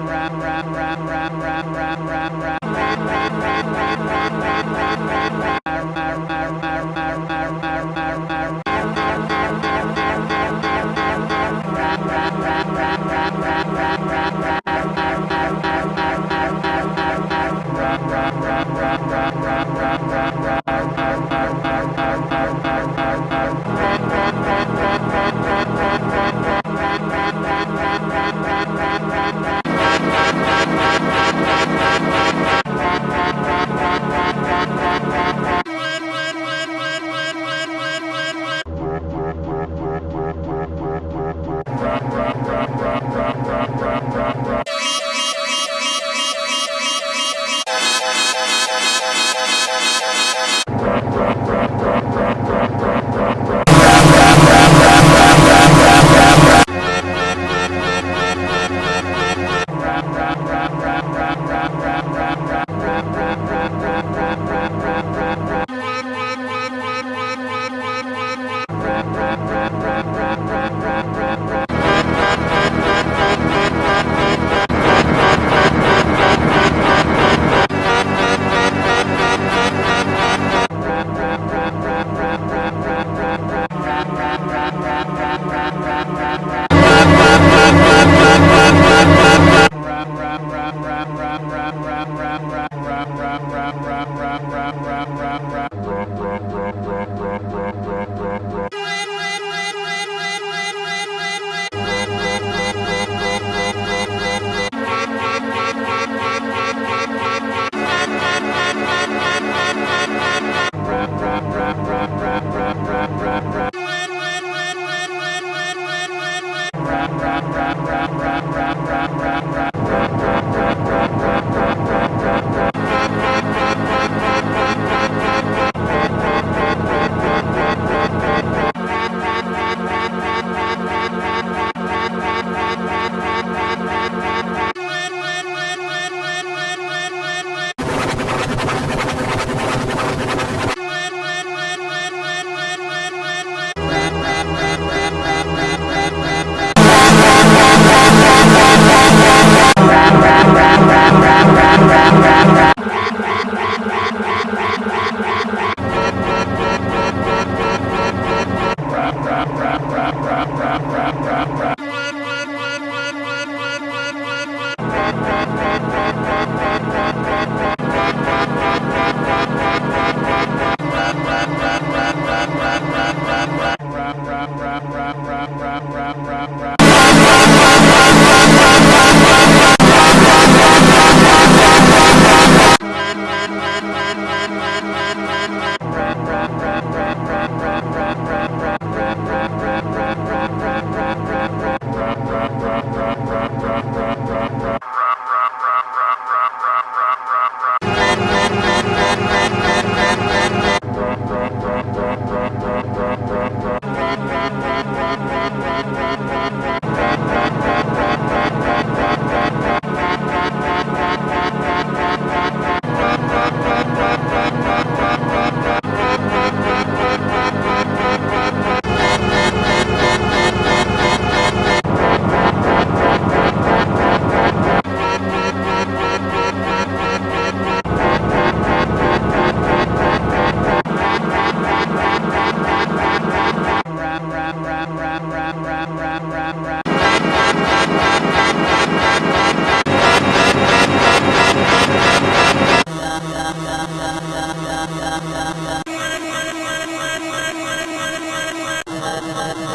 rap, rap, rap. Rap, rap, rap,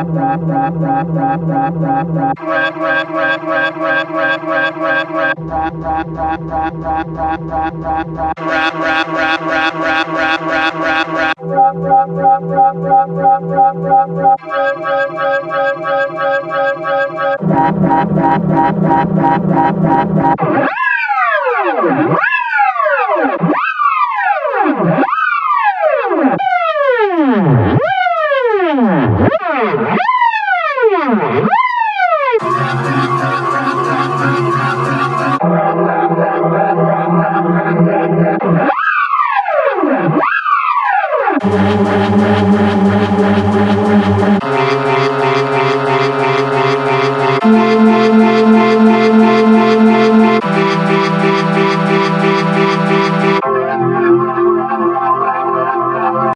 Rap, rap, rap, rap, rap, rap, rap.